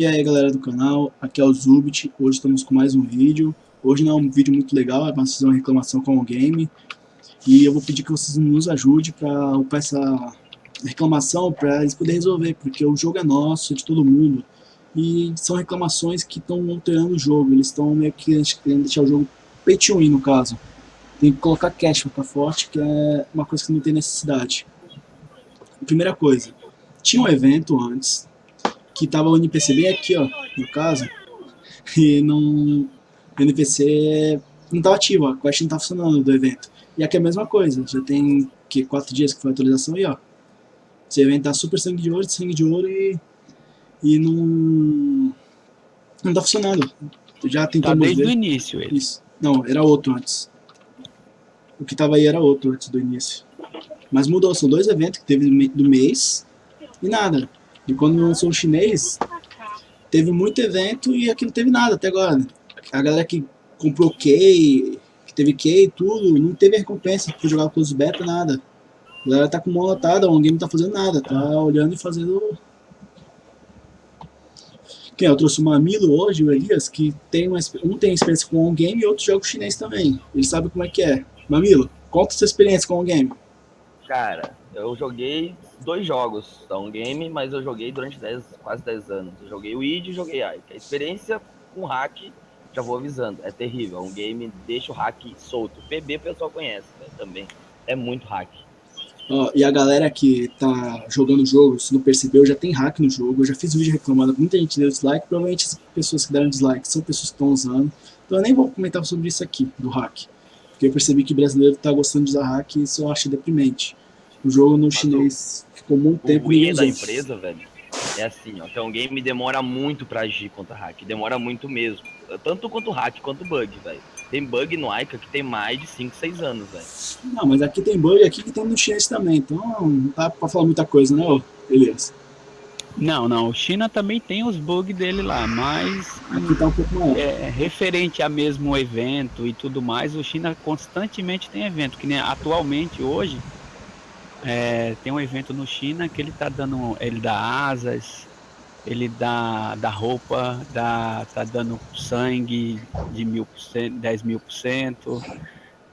E aí galera do canal, aqui é o Zubit, hoje estamos com mais um vídeo. Hoje não é um vídeo muito legal, é para fazer uma reclamação com o game. E eu vou pedir que vocês nos ajudem para essa reclamação, para eles poderem resolver, porque o jogo é nosso, é de todo mundo. E são reclamações que estão alterando o jogo, eles estão meio que querendo deixar o jogo pay to no caso. Tem que colocar cash para ficar forte, que é uma coisa que não tem necessidade. Primeira coisa, tinha um evento antes, que tava o NPC bem aqui, ó, no caso, e não, o NPC não tava ativo, a quest não tá funcionando do evento. E aqui é a mesma coisa, já tem que quatro dias que foi a atualização e ó, esse evento tá super sangue de ouro, sangue de ouro e, e não, não tá funcionando. Já tentamos tá desde ver. o início ele. Isso. Não, era outro antes. O que tava aí era outro antes do início. Mas mudou, são dois eventos que teve do mês e nada. E quando lançou o chinês, teve muito evento e aqui não teve nada até agora. A galera que comprou key, que teve key e tudo, não teve recompensa por jogar com os beta, nada. A galera tá com mão lotada, o game não tá fazendo nada, tá olhando e fazendo... Quem eu trouxe o Mamilo hoje, o Elias, que tem uma, um tem experiência com o game e outro joga chinês também. Ele sabe como é que é. Mamilo, conta sua experiência com o game. Cara, eu joguei dois jogos da um game, mas eu joguei durante 10, quase 10 anos. Eu joguei o id e joguei Ike. A experiência com hack, já vou avisando, é terrível. Um game deixa o hack solto. PB o pessoal conhece né, também. É muito hack. Ó, e a galera que tá jogando o jogo, se não percebeu, já tem hack no jogo. Eu já fiz vídeo reclamando, muita gente deu dislike. Provavelmente as pessoas que deram dislike são pessoas que estão usando. Então eu nem vou comentar sobre isso aqui, do hack. Porque eu percebi que brasileiro tá gostando de usar hack e isso eu acho deprimente. O jogo no Mas chinês ficou muito O tempo ruim ninguém da empresa, velho, é assim, ó. Então o game demora muito pra agir contra hack. Demora muito mesmo. Tanto quanto hack quanto bug, velho. Tem bug no Ica que tem mais de 5, 6 anos, velho. Não, mas aqui tem bug aqui que tem no chinês também. Então não dá pra falar muita coisa, né, ô Elias? Não, não, o China também tem os bugs dele lá, mas Aqui tá um pouco maior. é, referente a mesmo evento e tudo mais, o China constantemente tem evento, que nem atualmente hoje é, tem um evento no China que ele tá dando, ele dá asas, ele dá, dá roupa, dá, tá dando sangue de mil por cento, 10 mil por cento,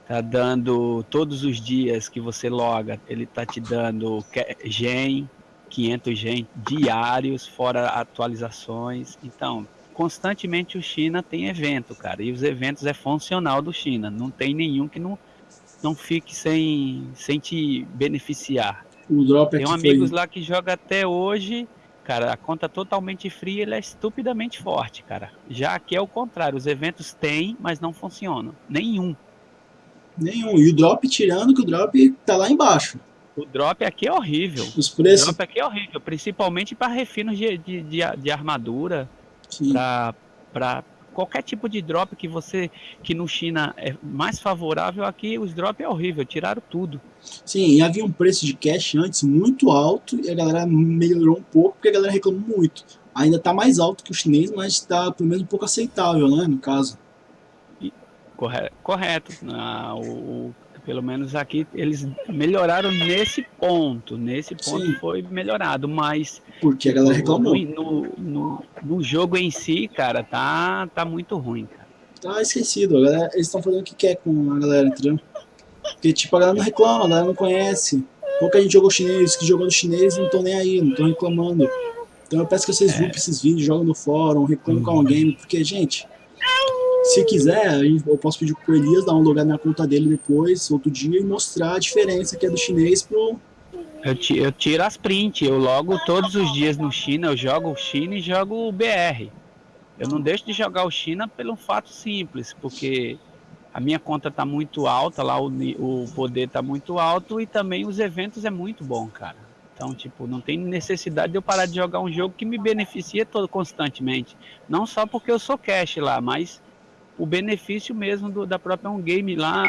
tá dando todos os dias que você loga, ele tá te dando gen, 500 gen diários, fora atualizações. Então, constantemente o China tem evento, cara, e os eventos é funcional do China, não tem nenhum que não, não fique sem, sem te beneficiar. O drop Tem aqui um foi... amigos lá que joga até hoje, cara, a conta totalmente fria, ele é estupidamente forte, cara. Já aqui é o contrário, os eventos têm, mas não funcionam. Nenhum. Nenhum. E o drop tirando que o drop tá lá embaixo. O drop aqui é horrível. Os O preços... drop aqui é horrível, principalmente para refinos de, de, de, de armadura, Sim. para qualquer tipo de drop que você, que no China é mais favorável, aqui os drop é horrível, tiraram tudo. Sim, e havia um preço de cash antes muito alto e a galera melhorou um pouco porque a galera reclamou muito. Ainda tá mais alto que o chinês, mas tá pelo menos um pouco aceitável, né, no caso. Corre- Correto. Ah, o- pelo menos aqui eles melhoraram nesse ponto. Nesse ponto Sim. foi melhorado, mas Porque a galera reclamou. no, no, no- no jogo em si, cara, tá, tá muito ruim, cara. Tá esquecido, galera, eles estão fazendo o que quer com a galera, entendeu? Porque tipo, a galera não reclama, a galera não conhece. Pouca gente jogou chinês, que jogou no chinês não estão nem aí, não estão reclamando. Então eu peço que vocês upem esses vídeos, joguem no fórum, reclamem com alguém, porque, gente, se quiser, eu posso pedir pro Elias dar um lugar na conta dele depois, outro dia, e mostrar a diferença que é do chinês pro... Eu, eu tiro as print, eu logo todos os dias no China, eu jogo o China e jogo o BR. Eu não deixo de jogar o China pelo fato simples, porque a minha conta tá muito alta, lá o, o poder tá muito alto e também os eventos é muito bom, cara. Então, tipo, não tem necessidade de eu parar de jogar um jogo que me beneficia todo constantemente. Não só porque eu sou cash lá, mas o benefício mesmo do- da própria um game lá,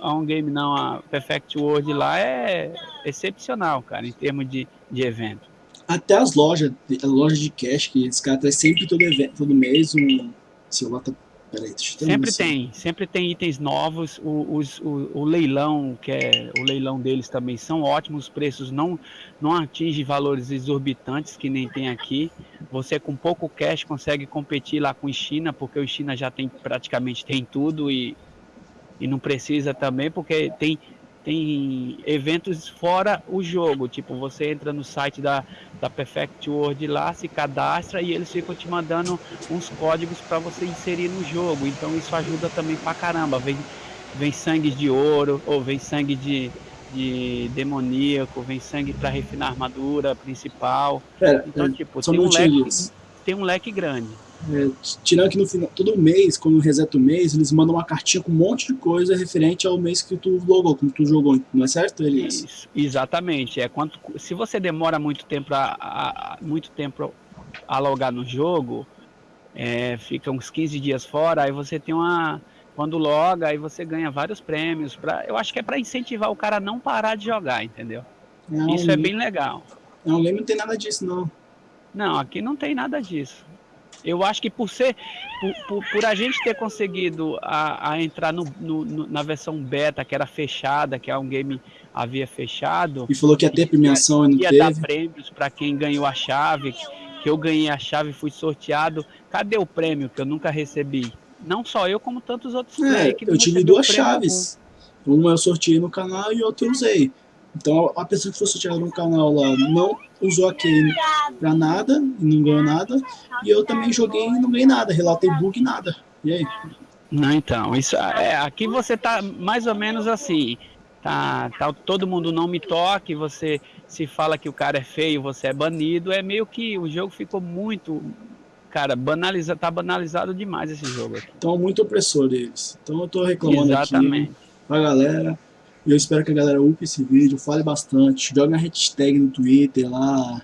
a, um game não, a Perfect World lá é excepcional, cara, em termos de, de evento. Até as lojas, a loja de cash, que esse cara traz sempre todo, evento, todo mês um... Celular tá... Peraí, Sempre tem, sempre tem itens novos. O, os- o, o leilão, que é o leilão deles também são ótimos, os preços não, não atingem valores exorbitantes que nem tem aqui. você com pouco cash consegue competir lá com o China, porque o China já tem praticamente tem tudo e, e não precisa também, porque tem, tem eventos fora o jogo. Tipo, você entra no site da, da Perfect World lá, se cadastra e eles ficam te mandando uns códigos para você inserir no jogo. Então isso ajuda também pra caramba. Vem, vem sangue de ouro ou vem sangue de de demoníaco, vem sangue para refinar a armadura principal. Pera, então, é, tipo, tem um, leque, tem um leque grande. É, tirando que no final, todo mês, quando reseta o mês, eles mandam uma cartinha com um monte de coisa referente ao mês que tu logou, como tu jogou, não é certo, Elias? Isso, exatamente. É quanto, se você demora muito tempo a, a- muito tempo a logar no jogo, é, fica uns 15 dias fora, aí você tem uma. Quando loga, aí você ganha vários prêmios. Pra, eu acho que é para incentivar o cara a não parar de jogar, entendeu? Não, Isso é bem legal. Não, o game não tem nada disso, não. Não, aqui não tem nada disso. Eu acho que por ser, por, por, por a gente ter conseguido a, a entrar no, no- no- na versão beta, que era fechada, que é um game havia fechado, E falou que ia ter premiação e não ia dar teve. prêmios para quem ganhou a chave, que eu ganhei a chave e fui sorteado. Cadê o prêmio que eu nunca recebi? Não só eu, como tantos outros É, eu tive duas chaves. Uma eu sorteei no canal e outra eu usei. Então a pessoa que foi sorteada no canal lá não usou a key pra nada e não ganhou nada. E eu também joguei e não ganhei nada. Relatei bug e nada. E aí? Não, então, isso é, aqui você tá mais ou menos assim. Tá, tá todo mundo não me toque, você se fala que o cara é feio, você é banido, é meio que o jogo ficou muito, cara, banaliza, tá banalizado demais esse jogo aqui. Então muito opressor deles. Então eu tô reclamando Exatamente. aqui pra galera. E eu espero que a galera upe esse vídeo, fale bastante, joga a hashtag no Twitter lá.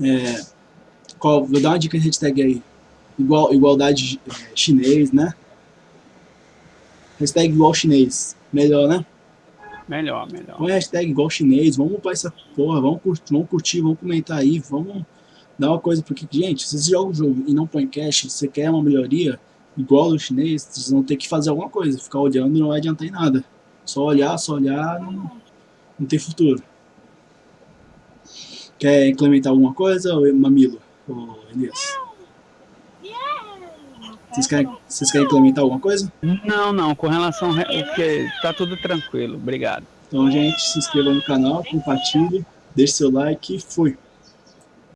É, qual, vou dar uma dica de hashtag aí. Igual, igualdade é, chinês, né? Hashtag igual chinês. Melhor, né? Melhor, melhor. Põe hashtag igual chinês, vamos upar essa porra, vamos curtir, vamos, curtir, vamos comentar aí, vamos dar uma coisa, porque, gente, se você joga o jogo e não põe cash, se você quer uma melhoria, igual o chinês, vocês vão ter que fazer alguma coisa, ficar olhando não vai adiantar em nada. Só olhar, só olhar, não, não tem futuro. Quer implementar alguma coisa, ô Mamilo? Ô Elias? Vocês querem, vocês querem implementar alguma coisa? Não, não, com relação. a- Porque tá tudo tranquilo. Obrigado. Então, gente, se inscreva no canal, compartilhe, deixe seu like e fui.